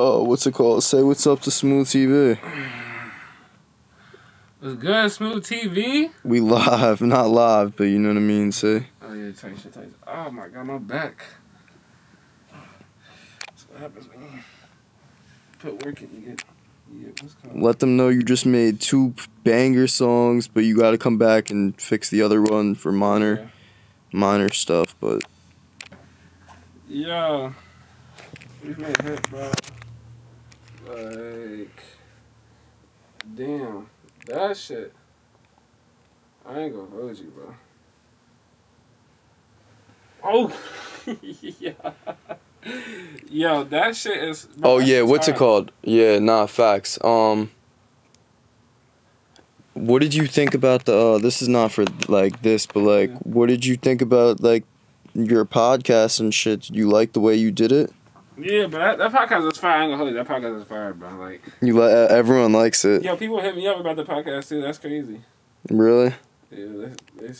Oh, what's it called? Say what's up to Smooth TV. Was good, Smooth TV? We live, not live, but you know what I mean. Say. Oh yeah, tight shit, tight. Oh my god, my back. That's what happens when you put work in. You get, you get. Let them know you just made two banger songs, but you got to come back and fix the other one for minor, minor stuff. But Yo, we made hit, bro. Like, damn, that shit. I ain't gonna hold you, bro. Oh, yeah. Yo, that shit is. bro, oh yeah, what's it called? Yeah, nah, facts. Um, what did you think about the? Uh, this is not for like this, but like, Yeah. what did you think about like your podcast and shit? You like the way you did it? Yeah, but that, that podcast is fire. I ain't gonna hold you. That podcast is fire, bro. Like, You let uh, everyone likes it. yo, people hit me up about the podcast too. That's crazy. Really? Yeah, they, they